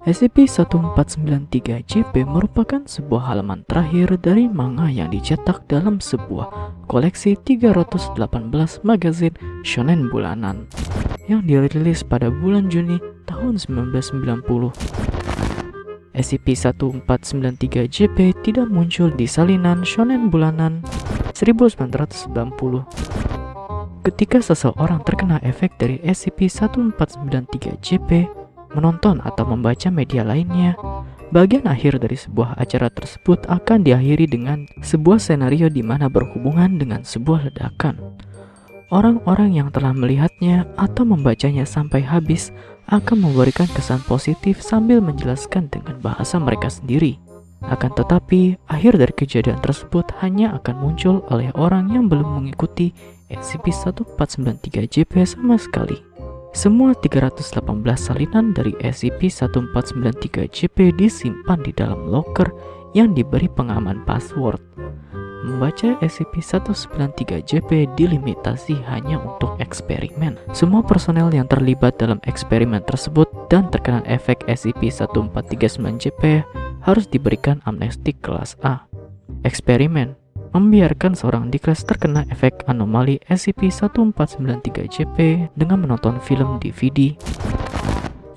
SCP-1493-JP merupakan sebuah halaman terakhir dari manga yang dicetak dalam sebuah koleksi 318 magazin shonen bulanan yang dirilis pada bulan Juni tahun 1990. SCP-1493-JP tidak muncul di salinan shonen bulanan 1990. Ketika seseorang terkena efek dari SCP-1493-JP, menonton atau membaca media lainnya, bagian akhir dari sebuah acara tersebut akan diakhiri dengan sebuah senario di mana berhubungan dengan sebuah ledakan. Orang-orang yang telah melihatnya atau membacanya sampai habis akan memberikan kesan positif sambil menjelaskan dengan bahasa mereka sendiri. Akan tetapi, akhir dari kejadian tersebut hanya akan muncul oleh orang yang belum mengikuti SCP-1493-JP sama sekali. Semua 318 salinan dari SCP-1493-JP disimpan di dalam locker yang diberi pengaman password. Membaca SCP-193-JP dilimitasi hanya untuk eksperimen. Semua personel yang terlibat dalam eksperimen tersebut dan terkena efek SCP-1439-JP harus diberikan amnesti kelas A. Eksperimen membiarkan seorang Dikles terkena efek anomali SCP-1493-JP dengan menonton film DVD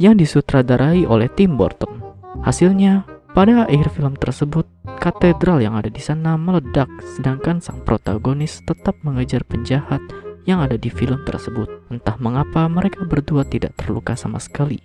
yang disutradarai oleh Tim Burton. Hasilnya, pada akhir film tersebut, katedral yang ada di sana meledak sedangkan sang protagonis tetap mengejar penjahat yang ada di film tersebut. Entah mengapa mereka berdua tidak terluka sama sekali.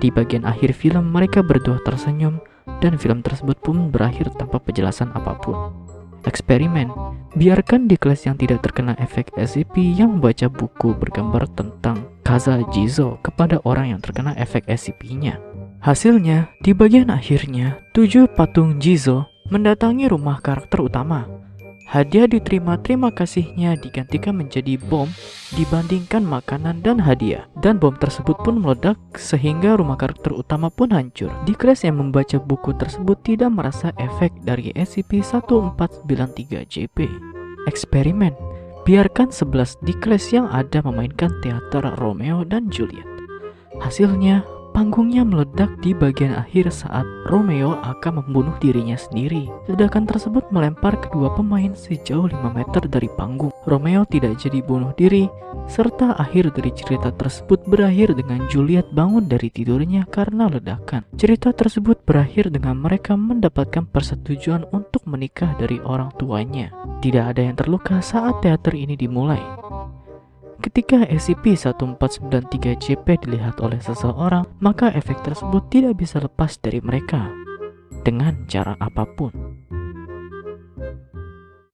Di bagian akhir film mereka berdua tersenyum dan film tersebut pun berakhir tanpa penjelasan apa pun. Eksperimen Biarkan di kelas yang tidak terkena efek SCP yang membaca buku bergambar tentang Kaza Jizo kepada orang yang terkena efek SCP-nya. Hasilnya, di bagian akhirnya, tujuh patung Jizo mendatangi rumah karakter utama Hadiah diterima terima kasihnya digantikan menjadi bom dibandingkan makanan dan hadiah. Dan bom tersebut pun meledak sehingga rumah karakter utama pun hancur. Dikres yang membaca buku tersebut tidak merasa efek dari SCP-1493-JP. Eksperimen Biarkan 11 Dikles yang ada memainkan teater Romeo dan Juliet. Hasilnya, Panggungnya meledak di bagian akhir saat Romeo akan membunuh dirinya sendiri. Ledakan tersebut melempar kedua pemain sejauh 5 meter dari panggung. Romeo tidak jadi bunuh diri, serta akhir dari cerita tersebut berakhir dengan Juliet bangun dari tidurnya karena ledakan. Cerita tersebut berakhir dengan mereka mendapatkan persetujuan untuk menikah dari orang tuanya. Tidak ada yang terluka saat teater ini dimulai. Ketika SCP-1493-JP dilihat oleh seseorang, maka efek tersebut tidak bisa lepas dari mereka dengan cara apa pun.